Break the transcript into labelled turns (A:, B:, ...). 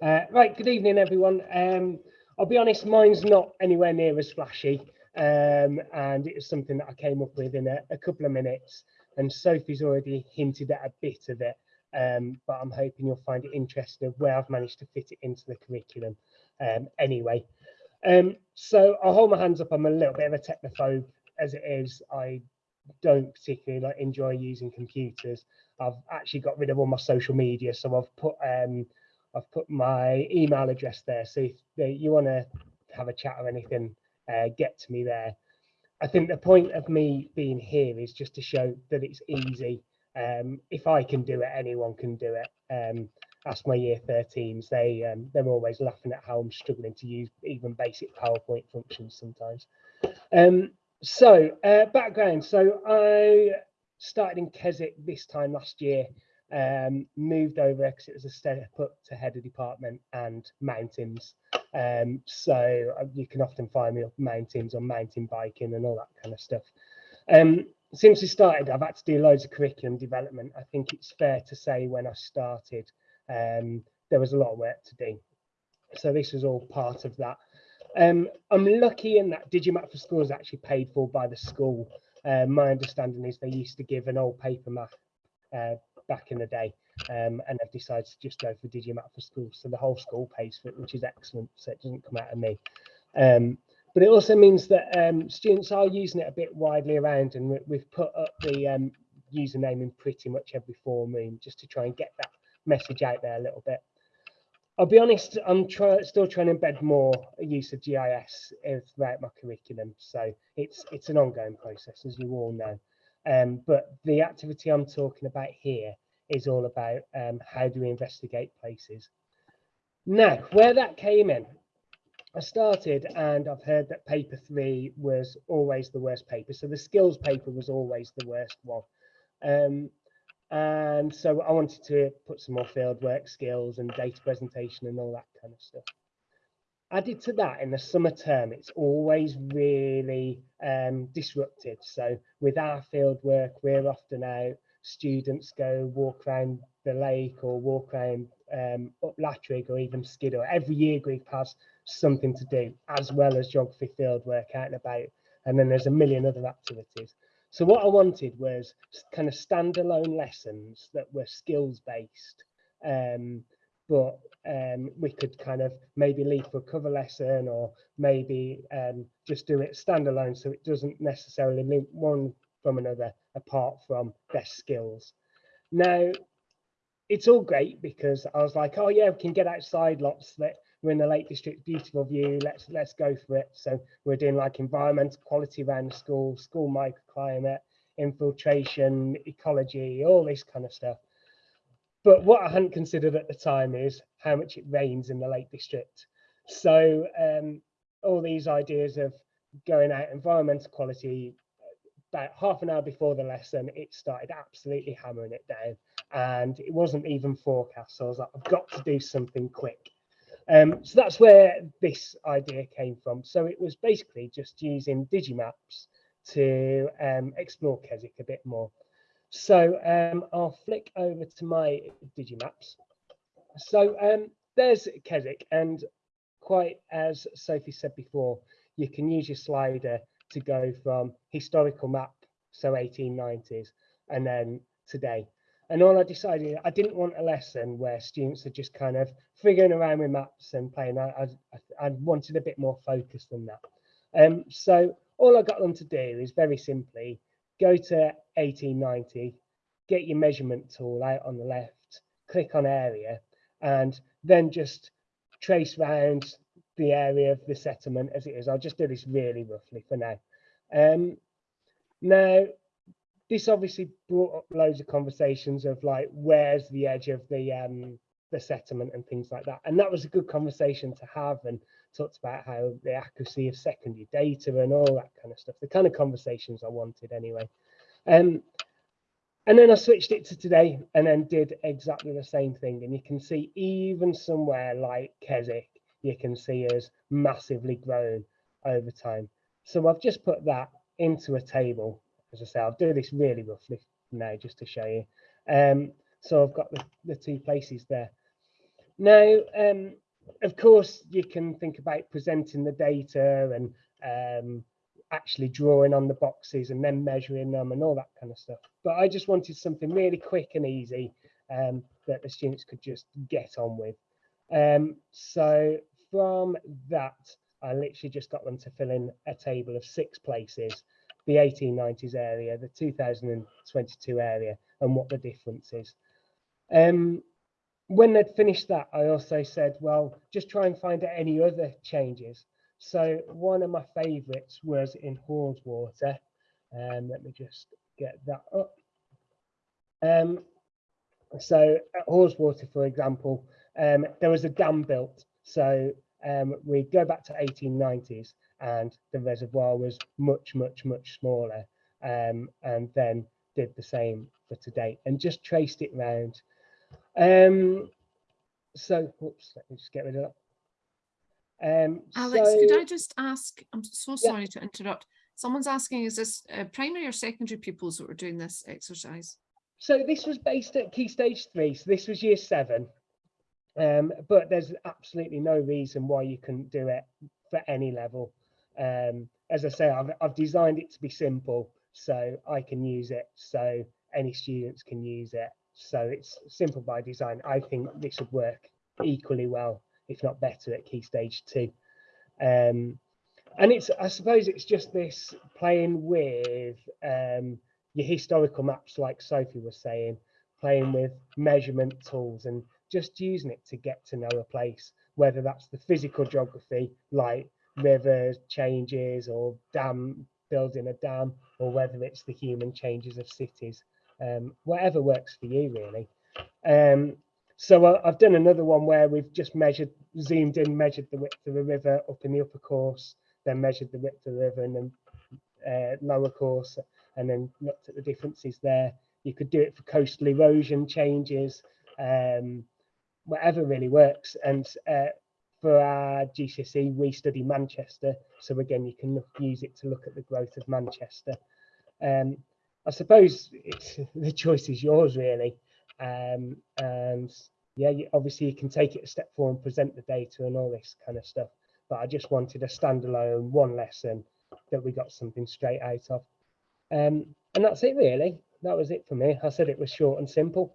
A: Uh, right, good evening, everyone. Um, I'll be honest, mine's not anywhere near as flashy, um, and it was something that I came up with in a, a, couple of minutes. And Sophie's already hinted at a bit of it, um, but I'm hoping you'll find it interesting of where I've managed to fit it into the curriculum. Um, anyway, um, so I'll hold my hands up. I'm a little bit of a technophobe as it is. I don't particularly like enjoy using computers. I've actually got rid of all my social media, so I've put um, I've put my email address there. So if you want to have a chat or anything, uh, get to me there. I think the point of me being here is just to show that it's easy. Um, if I can do it, anyone can do it. Um, ask my year 13s. They um, they're always laughing at how I'm struggling to use even basic PowerPoint functions sometimes. Um, so uh, background. So I started in Keswick this time last year um, moved over because it was a step up to head of department and mountains. Um, so uh, you can often find me up mountains or mountain biking and all that kind of stuff. Um, since we started, I've had to do loads of curriculum development. I think it's fair to say when I started, um, there was a lot of work to do. So this was all part of that. Um, I'm lucky in that Digimap for Schools is actually paid for by the school. Uh, my understanding is they used to give an old paper map uh, back in the day um, and have decided to just go for Digimap for schools. So the whole school pays for it, which is excellent. So it doesn't come out of me. Um, but it also means that um, students are using it a bit widely around and we've put up the um, username in pretty much every forum room just to try and get that message out there a little bit. I'll be honest, I'm try, still trying to embed more use of GIS throughout my curriculum. So it's it's an ongoing process, as you all know. Um, but the activity I'm talking about here is all about um, how do we investigate places. Now, where that came in, I started and I've heard that paper three was always the worst paper. So the skills paper was always the worst one. Um, and so I wanted to put some more fieldwork skills and data presentation and all that kind of stuff added to that in the summer term it's always really um, disrupted so with our field work we're often out students go walk around the lake or walk around um, up Latrigg or even Skiddaw. Every year group has something to do as well as geography field work out and about and then there's a million other activities. So what I wanted was kind of standalone lessons that were skills based um, but um, we could kind of maybe leave for a cover lesson or maybe um, just do it standalone so it doesn't necessarily link one from another apart from their skills. Now, it's all great because I was like, oh yeah, we can get outside lots that we're in the Lake District, beautiful view, let's let's go for it. So we're doing like environmental quality around the school, school microclimate, infiltration, ecology, all this kind of stuff. But what I hadn't considered at the time is how much it rains in the Lake District. So um, all these ideas of going out environmental quality, about half an hour before the lesson, it started absolutely hammering it down. And it wasn't even forecast. So I was like, I've got to do something quick. Um, so that's where this idea came from. So it was basically just using Digimaps to um, explore Keswick a bit more. So um, I'll flick over to my Digimaps. So um, there's Keswick, and quite as Sophie said before, you can use your slider to go from historical map, so 1890s, and then today. And all I decided, I didn't want a lesson where students are just kind of figuring around with maps and playing. I, I, I wanted a bit more focus than that. Um, so all I got them to do is very simply go to 1890, get your measurement tool out on the left, click on area, and then just trace round the area of the settlement as it is. I'll just do this really roughly for now. Um, now, this obviously brought up loads of conversations of like, where's the edge of the um, the settlement and things like that. And that was a good conversation to have and talked about how the accuracy of secondary data and all that kind of stuff, the kind of conversations I wanted anyway. Um, and then I switched it to today and then did exactly the same thing. And you can see even somewhere like Keswick, you can see us massively grown over time. So I've just put that into a table. As I say, I'll do this really roughly now just to show you. Um, so I've got the, the two places there. Now, um, of course, you can think about presenting the data and um, actually drawing on the boxes and then measuring them and all that kind of stuff. But I just wanted something really quick and easy um, that the students could just get on with. Um, so from that, I literally just got them to fill in a table of six places, the 1890s area, the 2022 area, and what the difference is. Um, when they'd finished that, I also said, well, just try and find out any other changes. So one of my favorites was in Haweswater. Um, let me just get that up. Um, so at Haweswater, for example, um, there was a dam built. So um, we go back to 1890s and the reservoir was much, much, much smaller. Um, and then did the same for today and just traced it round. Um, so, whoops, let me just get rid of that. Um,
B: Alex,
A: so,
B: could I just ask, I'm so
A: Yeah.
B: sorry to interrupt. Someone's asking, is this uh, primary or secondary pupils that were doing this exercise?
A: So this was based at Key Stage 3, so this was year 7. Um, but there's absolutely no reason why you couldn't do it for any level. Um, as I say, I've, I've designed it to be simple, so I can use it, so any students can use it. So it's simple by design. I think this would work equally well, if not better, at Key Stage 2. Um, and it's, I suppose it's just this playing with um, your historical maps, like Sophie was saying, playing with measurement tools and just using it to get to know a place, whether that's the physical geography, like rivers, changes, or dam, building a dam, or whether it's the human changes of cities, um, whatever works for you, really. Um, so I- I've done another one where we've just measured, zoomed in, measured the width of the river up in the upper course, then measured the width of the river and then uh, lower course, and then looked at the differences there. You could do it for coastal erosion changes, um, whatever really works. And uh, for our GCSE, we study Manchester. So again, you can look, use it to look at the growth of Manchester. Um, I suppose the choice is yours really. Um, and yeah, you, obviously you can take it a step forward and present the data and all this kind of stuff. But I just wanted a standalone one lesson that we got something straight out of. Um, and that's it really. That was it for me. I said it was short and simple.